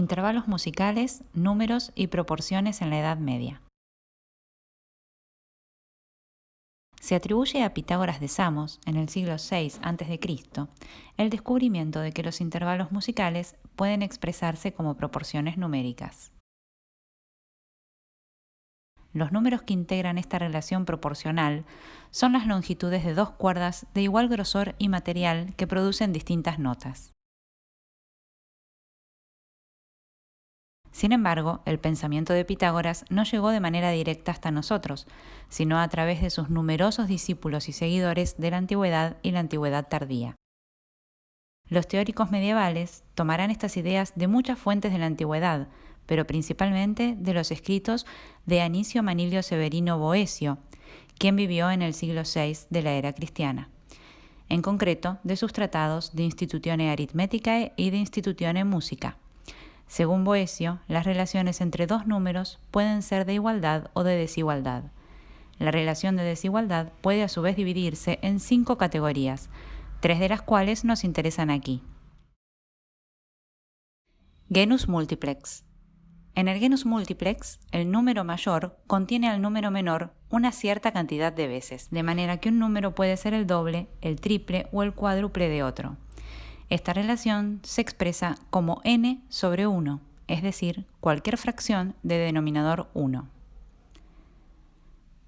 Intervalos musicales, números y proporciones en la Edad Media. Se atribuye a Pitágoras de Samos, en el siglo VI a.C., el descubrimiento de que los intervalos musicales pueden expresarse como proporciones numéricas. Los números que integran esta relación proporcional son las longitudes de dos cuerdas de igual grosor y material que producen distintas notas. Sin embargo, el pensamiento de Pitágoras no llegó de manera directa hasta nosotros, sino a través de sus numerosos discípulos y seguidores de la antigüedad y la antigüedad tardía. Los teóricos medievales tomarán estas ideas de muchas fuentes de la antigüedad, pero principalmente de los escritos de Anicio Manilio Severino Boesio, quien vivió en el siglo VI de la era cristiana. En concreto, de sus tratados de Institutione Arithmeticae y de Institutione Musica. Según Boesio, las relaciones entre dos números pueden ser de igualdad o de desigualdad. La relación de desigualdad puede a su vez dividirse en cinco categorías, tres de las cuales nos interesan aquí. Genus multiplex. En el genus multiplex, el número mayor contiene al número menor una cierta cantidad de veces, de manera que un número puede ser el doble, el triple o el cuádruple de otro. Esta relación se expresa como n sobre 1, es decir, cualquier fracción de denominador 1.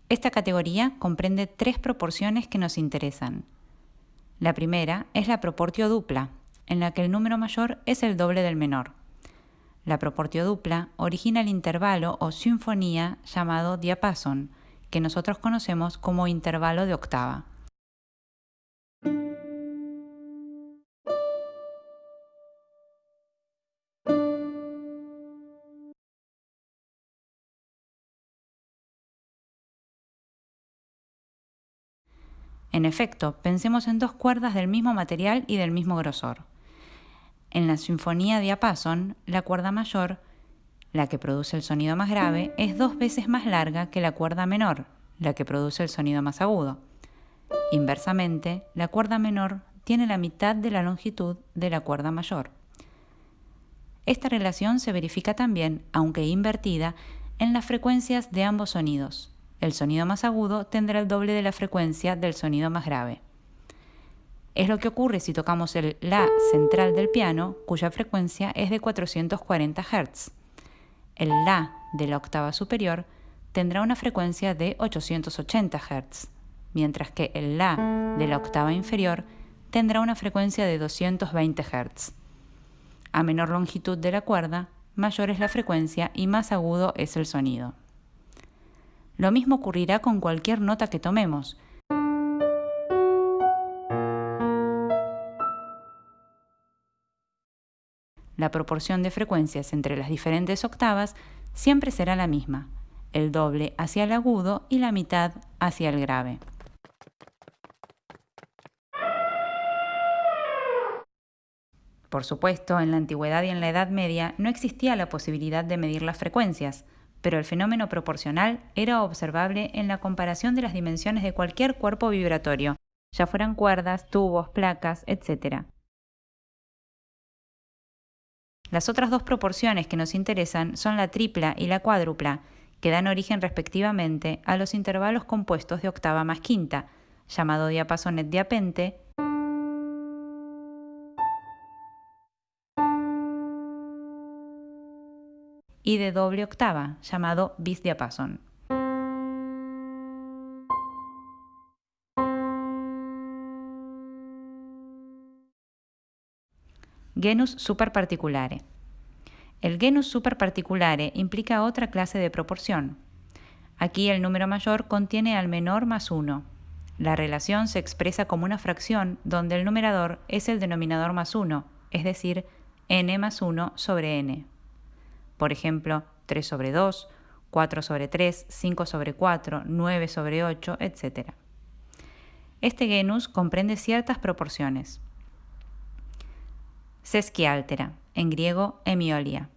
Esta categoría comprende tres proporciones que nos interesan. La primera es la proportio dupla, en la que el número mayor es el doble del menor. La proportio dupla origina el intervalo o sinfonía llamado diapason, que nosotros conocemos como intervalo de octava. En efecto, pensemos en dos cuerdas del mismo material y del mismo grosor. En la sinfonía diapason, la cuerda mayor, la que produce el sonido más grave, es dos veces más larga que la cuerda menor, la que produce el sonido más agudo. Inversamente, la cuerda menor tiene la mitad de la longitud de la cuerda mayor. Esta relación se verifica también, aunque invertida, en las frecuencias de ambos sonidos. El sonido más agudo tendrá el doble de la frecuencia del sonido más grave. Es lo que ocurre si tocamos el La central del piano, cuya frecuencia es de 440 Hz. El La de la octava superior tendrá una frecuencia de 880 Hz, mientras que el La de la octava inferior tendrá una frecuencia de 220 Hz. A menor longitud de la cuerda, mayor es la frecuencia y más agudo es el sonido. Lo mismo ocurrirá con cualquier nota que tomemos. La proporción de frecuencias entre las diferentes octavas siempre será la misma, el doble hacia el agudo y la mitad hacia el grave. Por supuesto, en la antigüedad y en la Edad Media no existía la posibilidad de medir las frecuencias, pero el fenómeno proporcional era observable en la comparación de las dimensiones de cualquier cuerpo vibratorio, ya fueran cuerdas, tubos, placas, etc. Las otras dos proporciones que nos interesan son la tripla y la cuádrupla, que dan origen respectivamente a los intervalos compuestos de octava más quinta, llamado diapasonet diapente y de doble octava, llamado bis diapason. Genus superparticulare. El genus superparticulare implica otra clase de proporción. Aquí el número mayor contiene al menor más 1. La relación se expresa como una fracción donde el numerador es el denominador más 1, es decir, n más 1 sobre n por ejemplo, 3 sobre 2, 4 sobre 3, 5 sobre 4, 9 sobre 8, etc. Este genus comprende ciertas proporciones. Sesquialtera, en griego hemiolia,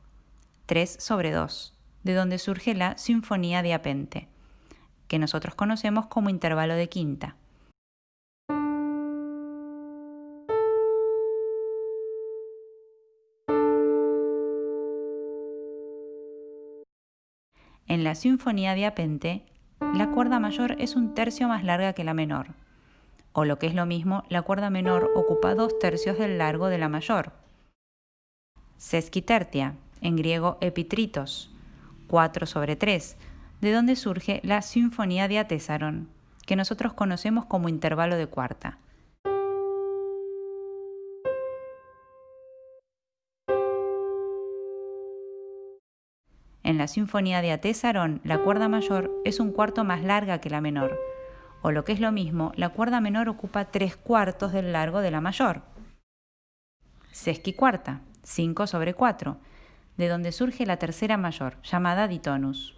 3 sobre 2, de donde surge la sinfonía de Apente, que nosotros conocemos como intervalo de quinta. En la sinfonía de Apente, la cuerda mayor es un tercio más larga que la menor, o lo que es lo mismo, la cuerda menor ocupa dos tercios del largo de la mayor. Sesquitertia, en griego epitritos, 4 sobre 3, de donde surge la sinfonía de Atesaron, que nosotros conocemos como intervalo de cuarta. En la Sinfonía de Atesaron, la cuerda mayor es un cuarto más larga que la menor, o lo que es lo mismo, la cuerda menor ocupa tres cuartos del largo de la mayor. Sesquicuarta, 5 sobre 4, de donde surge la tercera mayor, llamada ditonus.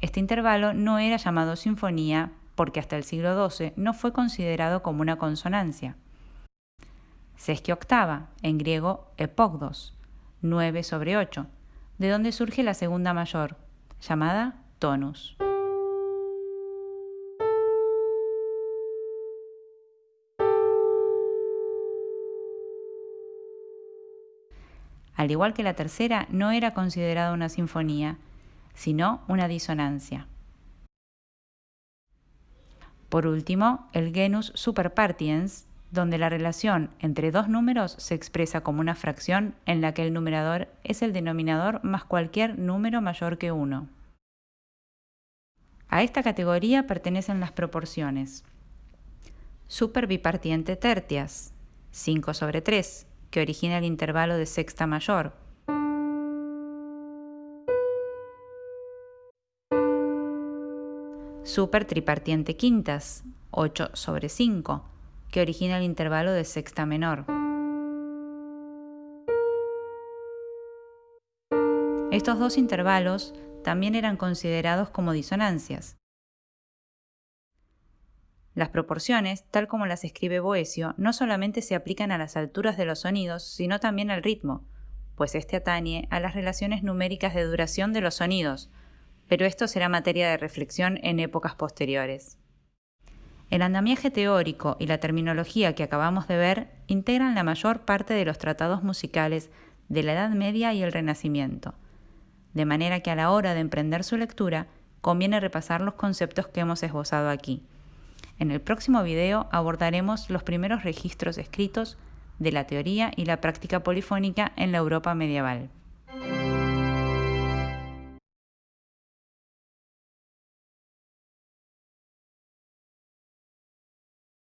Este intervalo no era llamado sinfonía porque hasta el siglo XII no fue considerado como una consonancia. Sesquia octava, en griego epogdos, 9 sobre 8, de donde surge la segunda mayor, llamada tonus. Al igual que la tercera, no era considerada una sinfonía, sino una disonancia. Por último, el genus superpartiens, donde la relación entre dos números se expresa como una fracción en la que el numerador es el denominador más cualquier número mayor que 1. A esta categoría pertenecen las proporciones. Superbipartiente tertias, 5 sobre 3, que origina el intervalo de sexta mayor, super tripartiente quintas, 8 sobre 5, que origina el intervalo de sexta menor. Estos dos intervalos también eran considerados como disonancias. Las proporciones, tal como las escribe Boesio, no solamente se aplican a las alturas de los sonidos, sino también al ritmo, pues este atañe a las relaciones numéricas de duración de los sonidos, pero esto será materia de reflexión en épocas posteriores. El andamiaje teórico y la terminología que acabamos de ver integran la mayor parte de los tratados musicales de la Edad Media y el Renacimiento, de manera que a la hora de emprender su lectura conviene repasar los conceptos que hemos esbozado aquí. En el próximo video abordaremos los primeros registros escritos de la teoría y la práctica polifónica en la Europa medieval.